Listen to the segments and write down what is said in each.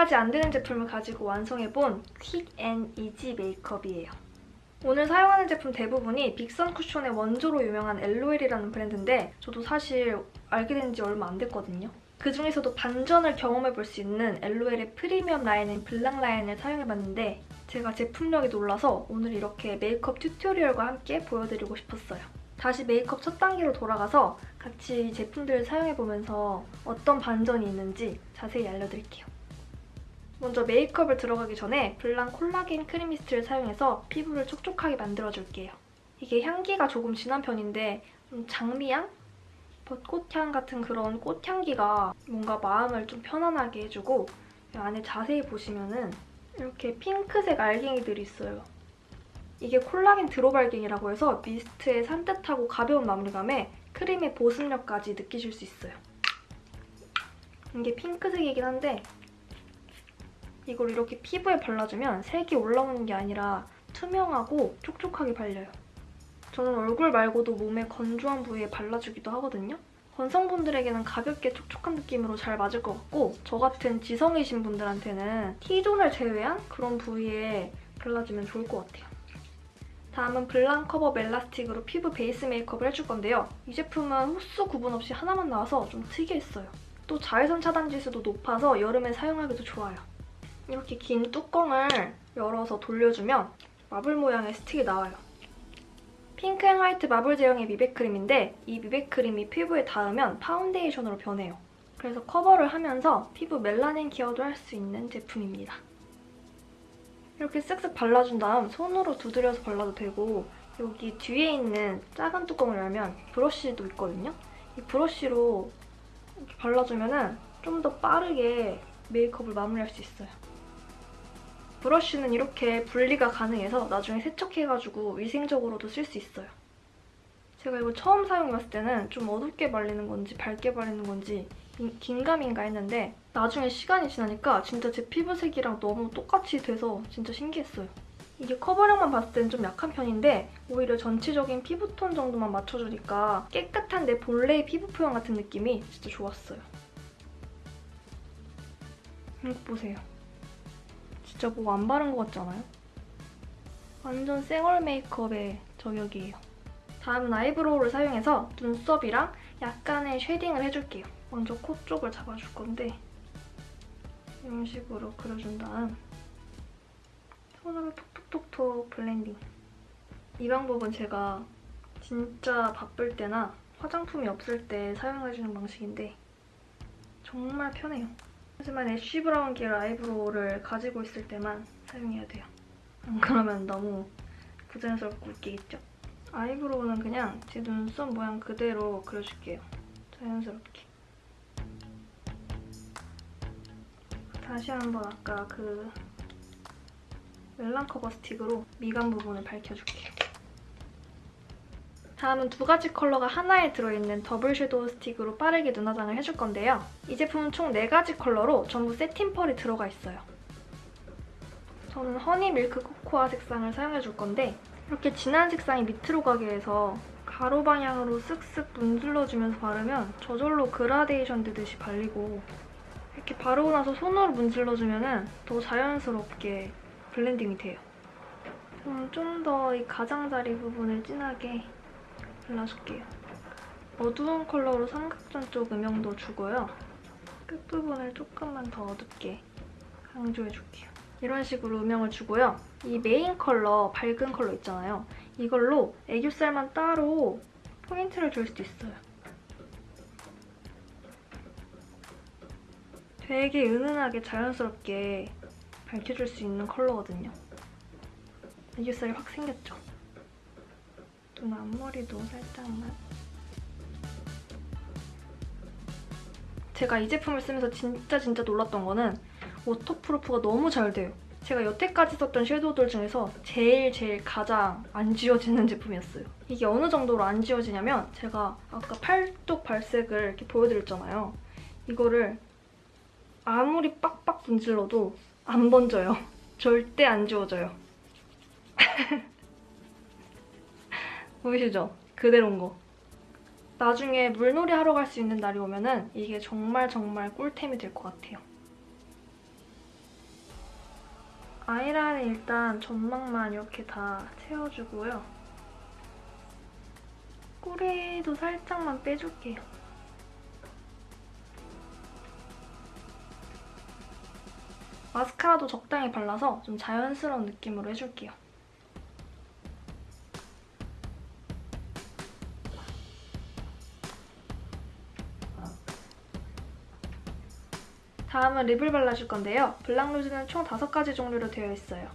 100가지 안 되는 제품을 가지고 완성해본 quick and easy 메이크업이에요. 오늘 사용하는 제품 대부분이 빅선 쿠션의 원조로 유명한 LOL이라는 브랜드인데 저도 사실 알게 된 지 얼마 안 됐거든요. 그중에서도 반전을 경험해볼 수 있는 LOL의 프리미엄 라인인 블랑 라인을 사용해봤는데 제가 제품력이 놀라서 오늘 이렇게 메이크업 tutorial과 함께 보여드리고 싶었어요. 다시 메이크업 첫 단계로 돌아가서 같이 제품들을 사용해보면서 어떤 반전이 있는지 자세히 알려드릴게요. 먼저 메이크업을 들어가기 전에 블랑 콜라겐 크림 미스트를 사용해서 피부를 촉촉하게 만들어줄게요. 이게 향기가 조금 진한 편인데 좀 장미향? 벚꽃향 같은 그런 꽃향기가 뭔가 마음을 좀 편안하게 해주고 안에 자세히 보시면 은 이렇게 핑크색 알갱이들이 있어요. 이게 콜라겐 드롭알갱이라고 해서 미스트의 산뜻하고 가벼운 마무리감에 크림의 보습력까지 느끼실 수 있어요. 이게 핑크색이긴 한데 이걸 이렇게 피부에 발라주면 색이 올라오는 게 아니라 투명하고 촉촉하게 발려요. 저는 얼굴 말고도 몸의 건조한 부위에 발라주기도 하거든요. 건성분들에게는 가볍게 촉촉한 느낌으로 잘 맞을 것 같고 저 같은 지성이신 분들한테는 T존을 제외한 그런 부위에 발라주면 좋을 것 같아요. 다음은 블랑 커버 멜라스틱으로 피부 베이스 메이크업을 해줄 건데요. 이 제품은 호수 구분 없이 하나만 나와서 좀 특이했어요. 또 자외선 차단 지수도 높아서 여름에 사용하기도 좋아요. 이렇게 긴 뚜껑을 열어서 돌려주면 마블 모양의 스틱이 나와요. pink and white 마블 제형의 미백크림인데 이 미백크림이 피부에 닿으면 파운데이션으로 변해요. 그래서 커버를 하면서 피부 멜라닌 케어도 할 수 있는 제품입니다. 이렇게 쓱쓱 발라준 다음 손으로 두드려서 발라도 되고 여기 뒤에 있는 작은 뚜껑을 열면 브러쉬도 있거든요? 이 브러쉬로 이렇게 발라주면 좀 더 빠르게 메이크업을 마무리할 수 있어요. 브러쉬는 이렇게 분리가 가능해서 나중에 세척해가지고 위생적으로도 쓸 수 있어요. 제가 이거 처음 사용해봤을 때는 좀 어둡게 발리는 건지 밝게 발리는 건지 긴가민가 했는데 나중에 시간이 지나니까 진짜 제 피부색이랑 너무 똑같이 돼서 진짜 신기했어요. 이게 커버력만 봤을 때는 좀 약한 편인데 오히려 전체적인 피부톤 정도만 맞춰주니까 깨끗한 내 본래의 피부 표현 같은 느낌이 진짜 좋았어요. 이거 보세요. 진짜 뭐 안 바른 것 같지 않아요? 완전 쌩얼 메이크업의 저격이에요. 다음은 eyebrow를 사용해서 눈썹이랑 약간의 shading을 해줄게요. 먼저 코 쪽을 잡아줄 건데 이런 식으로 그려준 다음 손으로 톡톡톡톡 blending. 이 방법은 제가 진짜 바쁠 때나 화장품이 없을 때 사용해주는 방식인데 정말 편해요. 하지만 ash brown 계열 eyebrow를 가지고 있을 때만 사용해야 돼요. 안 그러면 너무 부자연스럽고 웃기겠죠? eyebrow는 그냥 제 눈썹 모양 그대로 그려줄게요. 자연스럽게. 다시 한번 아까 그 멜랑 cover stick으로 미간 부분을 밝혀줄게요. 다음은 두 가지 컬러가 하나에 들어있는 double shadow stick으로 빠르게 눈 화장을 해줄 건데요. 이 제품은 총 4가지 컬러로 전부 satin 펄이 들어가 있어요. 저는 honey milk cocoa 색상을 사용해줄 건데 이렇게 진한 색상이 밑으로 가게 해서 가로 방향으로 쓱쓱 문질러주면서 바르면 저절로 그라데이션 되듯이 발리고 이렇게 바르고 나서 손으로 문질러주면 더 자연스럽게 blending이 돼요. 좀 더 이 가장자리 부분을 진하게 발라줄게요. 어두운 컬러로 삼각존 쪽 음영도 주고요. 끝부분을 조금만 더 어둡게 강조해줄게요. 이런 식으로 음영을 주고요. 이 메인 컬러, 밝은 컬러 있잖아요. 이걸로 애교살만 따로 포인트를 줄 수도 있어요. 되게 은은하게 자연스럽게 밝혀줄 수 있는 컬러거든요. 애교살이 확 생겼죠? 눈 앞머리도 살짝만. 제가 이 제품을 쓰면서 진짜 진짜 놀랐던 거는 waterproof가 너무 잘 돼요. 제가 여태까지 썼던 shadow들 중에서 제일 제일 가장 안 지워지는 제품이었어요. 이게 어느 정도로 안 지워지냐면 제가 아까 팔뚝 발색을 이렇게 보여드렸잖아요. 이거를 아무리 빡빡 문질러도 안 번져요. 절대 안 지워져요. 보이시죠? 그대로인 거. 나중에 물놀이 하러 갈 수 있는 날이 오면 은 이게 정말 정말 꿀템이 될 것 같아요. 아이라인 일단 점막만 이렇게 다 채워주고요. 꼬리도 살짝만 빼줄게요. 마스카라도 적당히 발라서 좀 자연스러운 느낌으로 해줄게요. 다음은 lip을 발라줄 건데요. 블랑루즈는 총 5가지 종류로 되어 있어요.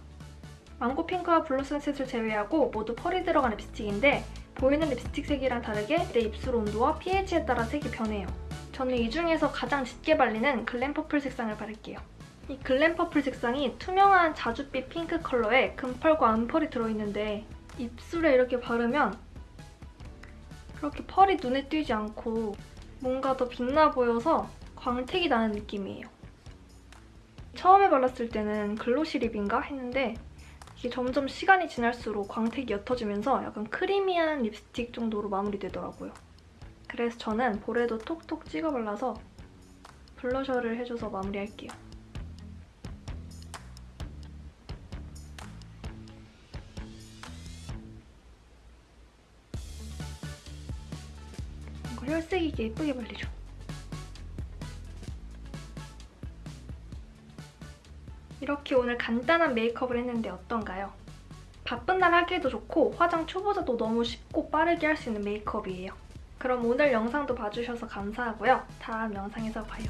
mango pink와 blue sunset을 제외하고 모두 펄이 들어간 립스틱인데 보이는 립스틱 색이랑 다르게 내 입술 온도와 pH에 따라 색이 변해요. 저는 이 중에서 가장 짙게 발리는 glam purple 색상을 바를게요. 이 glam purple 색상이 투명한 자줏빛 핑크 컬러에 금펄과 은펄이 들어있는데 입술에 이렇게 바르면 그렇게 펄이 눈에 띄지 않고 뭔가 더 빛나 보여서 광택이 나는 느낌이에요. 처음에 발랐을 때는 글로시 립인가 했는데 이게 점점 시간이 지날수록 광택이 옅어지면서 약간 크리미한 립스틱 정도로 마무리되더라고요. 그래서 저는 볼에도 톡톡 찍어 발라서 블러셔를 해줘서 마무리할게요. 뭔가 혈색 있게 예쁘게 발리죠. 이렇게 오늘 간단한 메이크업을 했는데 어떤가요? 바쁜 날 하기에도 좋고 화장 초보자도 너무 쉽고 빠르게 할 수 있는 메이크업이에요. 그럼 오늘 영상도 봐주셔서 감사하고요. 다음 영상에서 봐요.